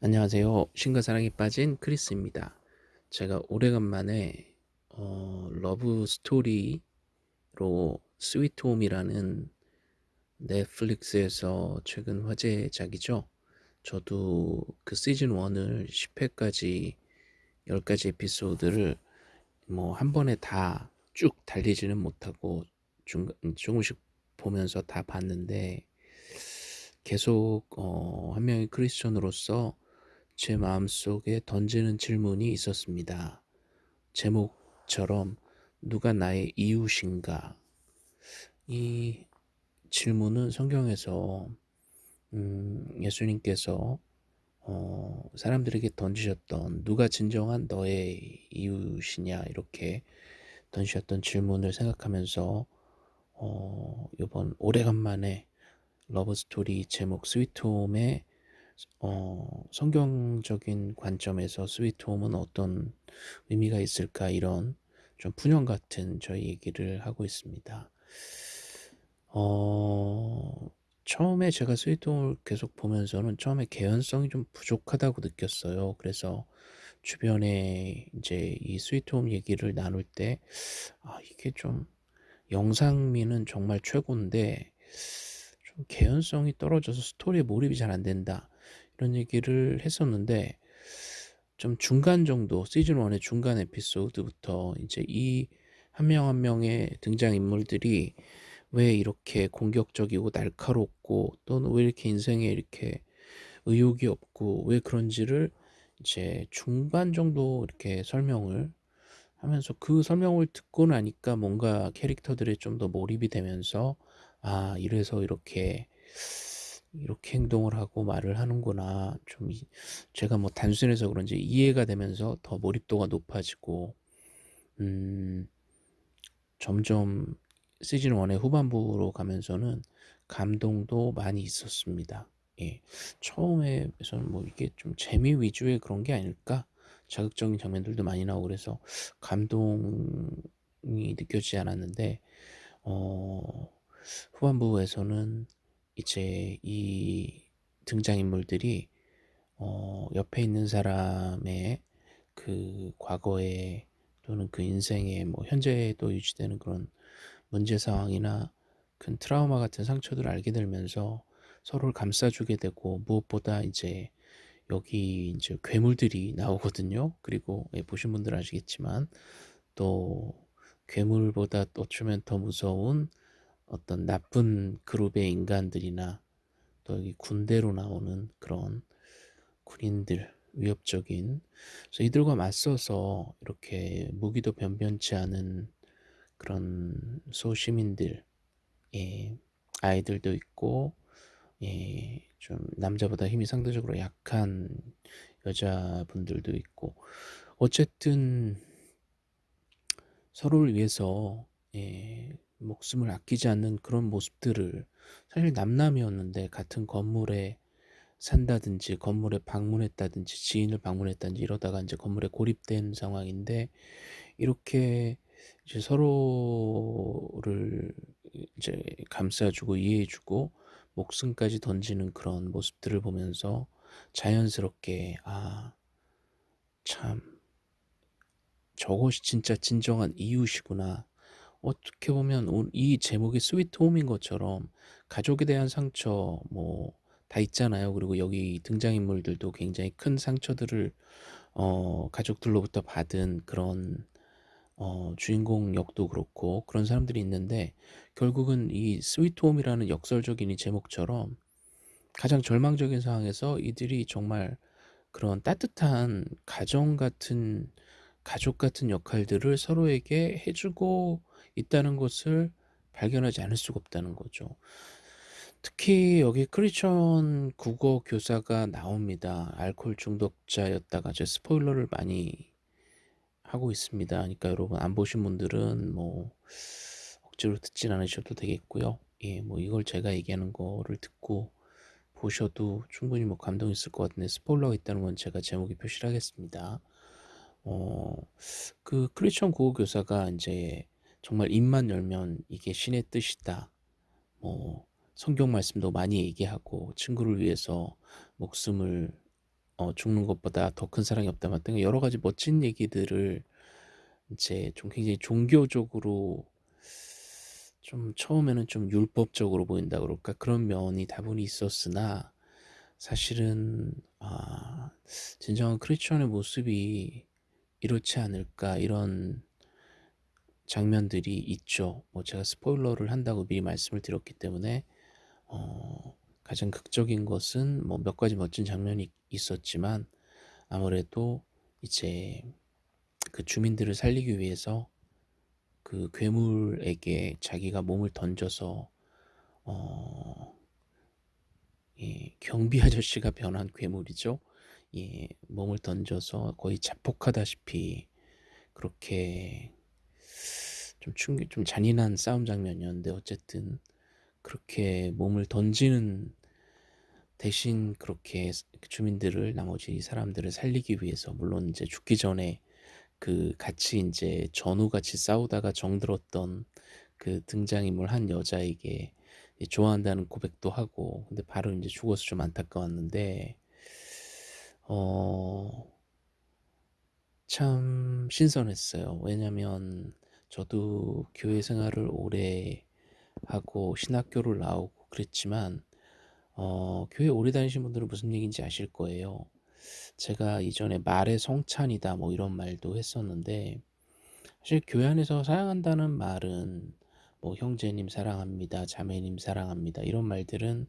안녕하세요. 신과 사랑에 빠진 크리스입니다. 제가 오래간만에 어, 러브 스토리로 스위트 홈이라는 넷플릭스에서 최근 화제작이죠. 저도 그 시즌 1을 10회까지 10가지 에피소드를 뭐 한 번에 다 쭉 달리지는 못하고 중, 조금씩 보면서 다 봤는데 계속 어, 한 명의 크리스천으로서 제 마음속에 던지는 질문이 있었습니다. 제목처럼 누가 나의 이웃인가? 이 질문은 성경에서 음, 예수님께서 어, 사람들에게 던지셨던 누가 진정한 너의 이웃이냐 이렇게 던지셨던 질문을 생각하면서 어, 이번 오래간만에 러브스토리 제목 스위트홈의 어, 성경적인 관점에서 스위트홈은 어떤 의미가 있을까 이런 좀 푸념 같은 저희 얘기를 하고 있습니다. 어, 처음에 제가 스위트홈을 계속 보면서는 처음에 개연성이 좀 부족하다고 느꼈어요. 그래서 주변에 이제 이 스위트홈 얘기를 나눌 때, 아, 이게 좀 영상미는 정말 최고인데, 좀 개연성이 떨어져서 스토리에 몰입이 잘 안 된다. 이런 얘기를 했었는데, 좀 중간 정도, 시즌 1의 중간 에피소드부터 이제 이 한명한 명의 등장 인물들이 왜 이렇게 공격적이고 날카롭고 또는 왜 이렇게 인생에 이렇게 의욕이 없고 왜 그런지를 이제 중반 정도 이렇게 설명을 하면서 그 설명을 듣고 나니까 뭔가 캐릭터들이 좀 더 몰입이 되면서 아 이래서 이렇게 이렇게 행동을 하고 말을 하는구나 좀 제가 뭐 단순해서 그런지 이해가 되면서 더 몰입도가 높아지고 음 점점 시즌 1의 후반부로 가면서는 감동도 많이 있었습니다. 예. 처음에서는 뭐 이게 좀 재미 위주의 그런 게 아닐까? 자극적인 장면들도 많이 나오고 그래서 감동이 느껴지지 않았는데 어 후반부에서는 이제 이 등장인물들이 어 옆에 있는 사람의 그 과거에 또는 그 인생의 뭐 현재에도 유지되는 그런 문제 상황이나 큰 트라우마 같은 상처들을 알게 되면서 서로를 감싸주게 되고 무엇보다 이제 여기 이제 괴물들이 나오거든요. 그리고 예, 보신 분들 아시겠지만 또 괴물보다 어쩌면 더 무서운 어떤 나쁜 그룹의 인간들이나 또 여기 군대로 나오는 그런 군인들 위협적인 그래서 이들과 맞서서 이렇게 무기도 변변치 않은 그런 소시민들 예, 아이들도 있고 예, 좀 남자보다 힘이 상대적으로 약한 여자분들도 있고 어쨌든 서로를 위해서 예, 목숨을 아끼지 않는 그런 모습들을 사실 남남이었는데 같은 건물에 산다든지 건물에 방문했다든지 지인을 방문했다든지 이러다가 이제 건물에 고립된 상황인데 이렇게 이제 서로를 이제 감싸주고 이해해주고 목숨까지 던지는 그런 모습들을 보면서 자연스럽게 아, 참 저것이 진짜 진정한 이웃이구나. 어떻게 보면 이 제목이 스위트 홈인 것처럼 가족에 대한 상처 뭐 다 있잖아요. 그리고 여기 등장인물들도 굉장히 큰 상처들을 어, 가족들로부터 받은 그런 어, 주인공 역도 그렇고 그런 사람들이 있는데 결국은 이 스위트 홈이라는 역설적인 이 제목처럼 가장 절망적인 상황에서 이들이 정말 그런 따뜻한 가정 같은 가족 같은 역할들을 서로에게 해주고 있다는 것을 발견하지 않을 수가 없다는 거죠. 특히 여기 크리스천 국어 교사가 나옵니다. 알코올 중독자였다가 제 스포일러를 많이 하고 있습니다. 그러니까 여러분 안 보신 분들은 뭐 억지로 듣진 않으셔도 되겠고요. 예, 뭐 이걸 제가 얘기하는 거를 듣고 보셔도 충분히 뭐 감동 있을 것 같은데 스포일러가 있다는 건 제가 제목에 표시를 하겠습니다. 어, 그 크리스천 국어 교사가 이제 정말 입만 열면 이게 신의 뜻이다. 뭐 성경 말씀도 많이 얘기하고 친구를 위해서 목숨을 어 "죽는 것보다 더 큰 사랑이 없다." 뭐 등의 여러 가지 멋진 얘기들을 인제 좀 굉장히 종교적으로 좀 처음에는 좀 율법적으로 보인다 그럴까 그런 면이 다분히 있었으나 사실은 아 '진정한 크리스천의 모습이 이렇지 않을까.' 이런 장면들이 있죠. 뭐 제가 스포일러를 한다고 미리 말씀을 드렸기 때문에 어 가장 극적인 것은 뭐 몇 가지 멋진 장면이 있었지만 아무래도 이제 그 주민들을 살리기 위해서 그 괴물에게 자기가 몸을 던져서 어 예 경비 아저씨가 변한 괴물이죠. 예 몸을 던져서 거의 자폭하다시피 그렇게 좀 충격 좀 잔인한 싸움 장면이었는데 어쨌든 그렇게 몸을 던지는 대신 그렇게 그 주민들을 나머지 사람들을 살리기 위해서 물론 이제 죽기 전에 그 같이 인제 전우같이 싸우다가 정들었던 그 등장인물 한 여자에게 이 좋아한다는 고백도 하고 근데 바로 인제 죽어서 좀 안타까웠는데 어 참 신선했어요. 왜냐면 저도 교회 생활을 오래 하고 신학교를 나오고 그랬지만 어 교회 오래 다니신 분들은 무슨 얘기인지 아실 거예요. 제가 이전에 "말의 성찬이다." 뭐 이런 말도 했었는데 사실 교회 안에서 사용한다는 말은 뭐 "형제님 사랑합니다. 자매님 사랑합니다." 이런 말들은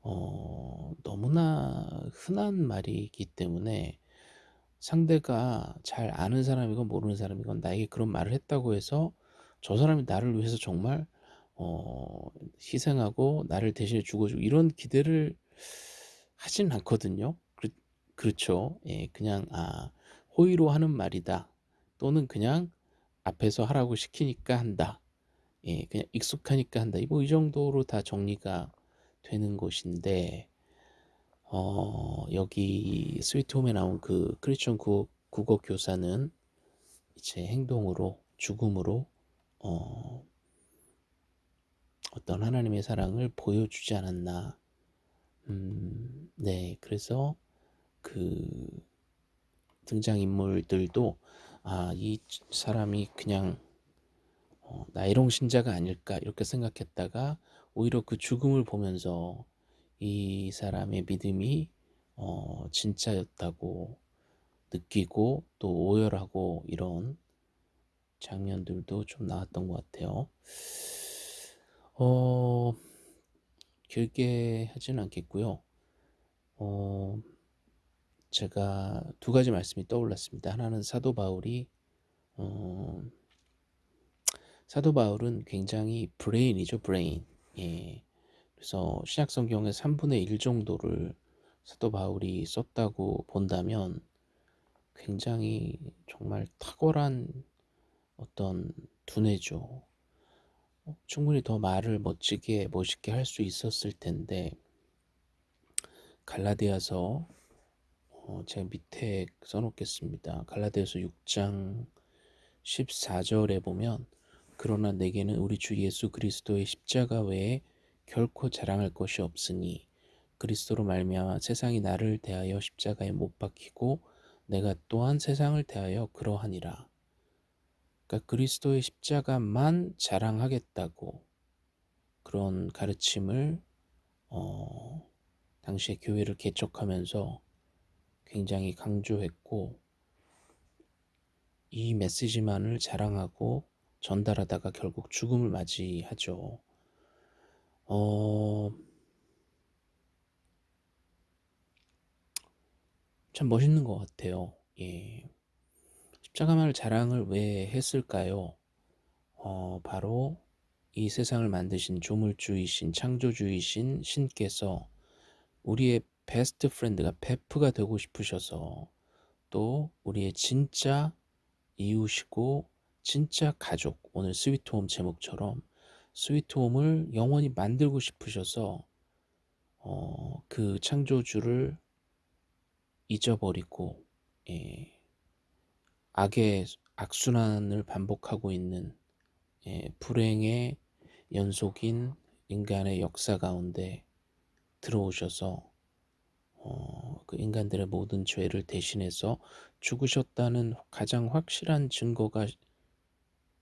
어 너무나 흔한 말이기 때문에 상대가 잘 아는 사람이건 모르는 사람이건 나에게 그런 말을 했다고 해서 저 사람이 나를 위해서 정말 어 희생하고 나를 대신해 죽어 주고 이런 기대를 하진 않거든요. 그렇 그렇죠. 예 그냥 '아 호의로 하는 말이다.' 또는 그냥 '앞에서 하라고 시키니까 한다.' 예 그냥 '익숙하니까 한다.' 뭐 이 정도로 다 정리가 되는 것인데 어 여기 스위트 홈에 나온 그 크리스천 국 국어 교사는 이제 행동으로 죽음으로 어 어떤 하나님의 사랑을 보여주지 않았나. 음 네 그래서 그 등장인물들도 '아 이 사람이 그냥 어 나이롱 신자가 아닐까.' 이렇게 생각했다가 오히려 그 죽음을 보면서 이 사람의 믿음이 어 진짜였다고 느끼고 또 오열하고 이런 장면들도 좀 나왔던 것 같아요. 어 길게 하지는 않겠고요. 어 제가 두 가지 말씀이 떠올랐습니다. 하나는 사도 바울이 어 사도 바울은 굉장히 브레인이죠, 브레인. 예. 그래서 신약 성경의 3분의 1 정도를 사도 바울이 썼다고 본다면 굉장히 정말 탁월한 어떤 두뇌죠. 어 충분히 더 말을 멋지게 멋있게 할 수 있었을 텐데 갈라디아서 어 제가 밑에 써 놓겠습니다. 갈라디아서 6장 14 절에 보면 "그러나 내게는 우리 주 예수 그리스도의 십자가 외에 결코 자랑할 것이 없으니 그리스도로 말미암아 세상이 나를 대하여 십자가에 못 박히고 내가 또한 세상을 대하여 그러하니라." 그러니까 그리스도의 십자가만 자랑하겠다고 그런 가르침을 어 당시에 교회를 개척하면서 굉장히 강조했고 이 메시지만을 자랑하고 전달하다가 결국 죽음을 맞이하죠. 어 참 멋있는 것 같아요. 예. 십자가만을 자랑을 왜 했을까요? 어 바로 이 세상을 만드신 조물주이신 창조주이신 신께서 우리의 best friend가 베프가 되고 싶으셔서 또 우리의 진짜 이웃이고 진짜 가족 오늘 스위트홈 제목처럼 스위트홈을 영원히 만들고 싶으셔서 어 그 창조주를 잊어버리고 예 악의 악순환을 반복하고 있는 예 불행의 연속인 인간의 역사 가운데 들어오셔서 어 그 인간들의 모든 죄를 대신해서 죽으셨다는 가장 확실한 증거가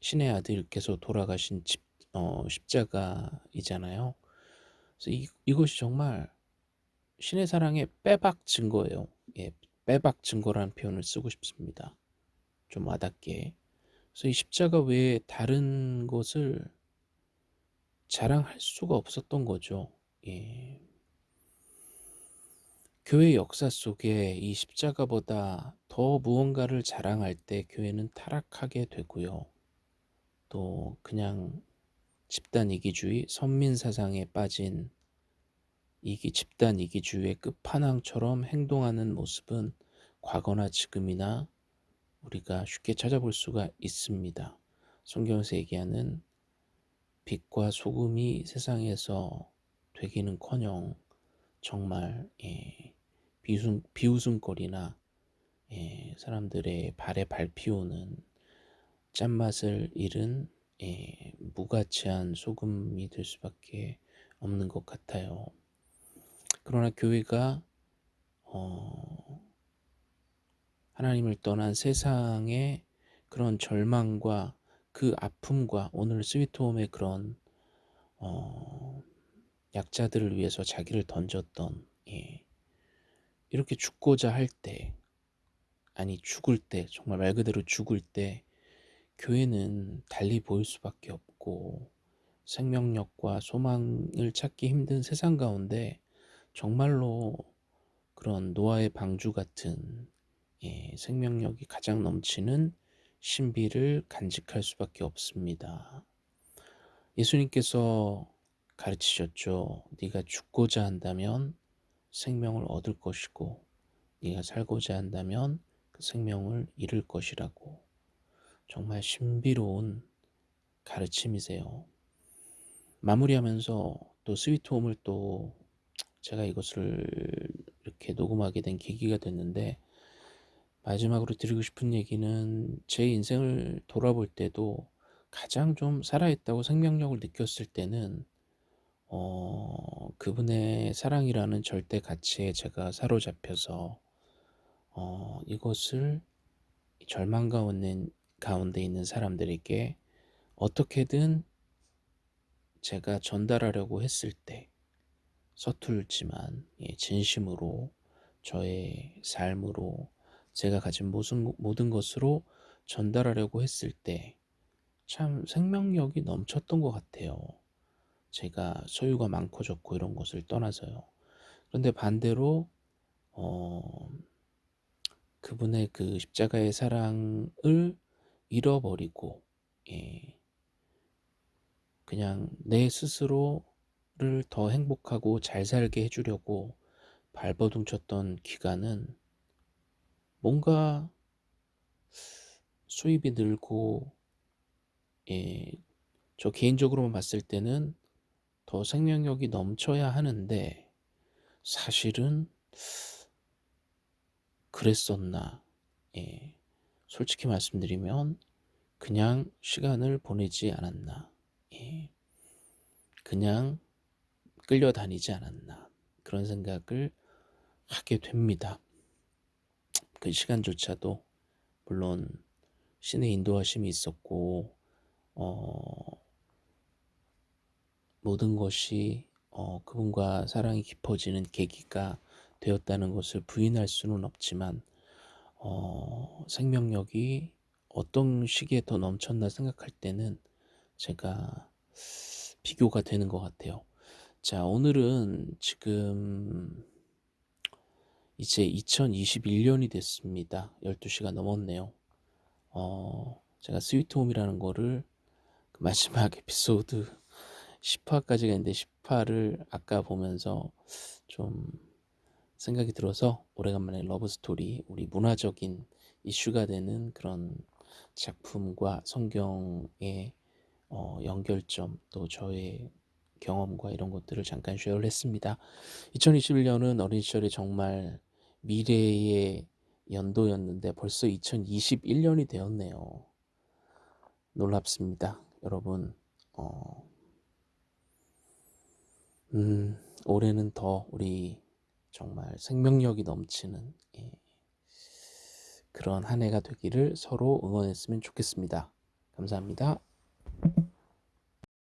신의 아들께서 돌아가신 집, 어, 십자가이잖아요. 그래서 이, 이것이 정말 신의 사랑의 빼박 증거예요. 예, 빼박 증거라는 표현을 쓰고 싶습니다. 좀 와닿게. 그래서 이 십자가 외에 다른 것을 자랑할 수가 없었던 거죠. 예. 교회 역사 속에 이 십자가보다 더 무언가를 자랑할 때 교회는 타락하게 되고요. 또 그냥 집단 이기주의, 선민 사상에 빠진 이기 집단 이기주의의 끝판왕처럼 행동하는 모습은 과거나 지금이나 우리가 쉽게 찾아볼 수가 있습니다. 성경에서 얘기하는 빛과 소금이 세상에서 되기는커녕 정말 예, 비웃음, 비웃음거리나 예, 사람들의 발에 밟히오는 짠맛을 잃은 예, 무가치한 소금이 될 수밖에 없는 것 같아요. 그러나 교회가 어, 하나님을 떠난 세상의 그런 절망과 그 아픔과 오늘 스위트홈의 그런 어, 약자들을 위해서 자기를 던졌던 예, 이렇게 죽고자 할 때 아니 죽을 때 정말 말 그대로 죽을 때 교회는 달리 보일 수밖에 없고 생명력과 소망을 찾기 힘든 세상 가운데 정말로 그런 노아의 방주 같은 예, 생명력이 가장 넘치는 신비를 간직할 수밖에 없습니다. 예수님께서 가르치셨죠. 네가 죽고자 한다면 생명을 얻을 것이고 네가 살고자 한다면 그 생명을 잃을 것이라고 정말 신비로운 가르침이세요. 마무리하면서 또 스위트홈을 또 제가 이것을 이렇게 녹음하게 된 계기가 됐는데 마지막으로 드리고 싶은 얘기는 제 인생을 돌아볼 때도 가장 좀 살아있다고 생명력을 느꼈을 때는 어, 그분의 사랑이라는 절대 가치에 제가 사로잡혀서 어, 이것을 절망 가운데, 가운데 있는 사람들에게 어떻게든 제가 전달하려고 했을 때 서툴지만 예, 진심으로 저의 삶으로 제가 가진 모든, 모든 것으로 전달하려고 했을 때 참 생명력이 넘쳤던 것 같아요. 제가 소유가 많고 적고 이런 것을 떠나서요. 그런데 반대로 어, 그분의 그 십자가의 사랑을 잃어버리고 예, 그냥 내 스스로를 더 행복하고 잘 살게 해주려고 발버둥 쳤던 기간은 뭔가 수입이 늘고 예, 저 개인적으로만 봤을 때는 더 생명력이 넘쳐야 하는데 사실은 그랬었나 예, 솔직히 말씀드리면 그냥 시간을 보내지 않았나. 예, 그냥 끌려다니지 않았나. 그런 생각을 하게 됩니다. 그 시간조차도 물론 신의 인도하심이 있었고 어, 모든 것이 어, 그분과 사랑이 깊어지는 계기가 되었다는 것을 부인할 수는 없지만 어, 생명력이 어떤 시기에 더 넘쳤나 생각할 때는 제가 비교가 되는 것 같아요. 자, 오늘은 지금 이제 2021년이 됐습니다. 12시가 넘었네요. 어, 제가 스위트홈이라는 거를 그 마지막 에피소드 10화까지가 있는데 10화를 아까 보면서 좀 생각이 들어서 오래간만에 러브스토리 우리 문화적인 이슈가 되는 그런 작품과 성경의 어, 연결점 또 저의 경험과 이런 것들을 잠깐 쉐어를 했습니다. 2021년은 어린 시절에 정말 미래의 연도였는데 벌써 2021년이 되었네요. 놀랍습니다. 여러분 어, 음, 올해는 더 우리 정말 생명력이 넘치는 예 그런 한 해가 되기를 서로 응원했으면 좋겠습니다. 감사합니다.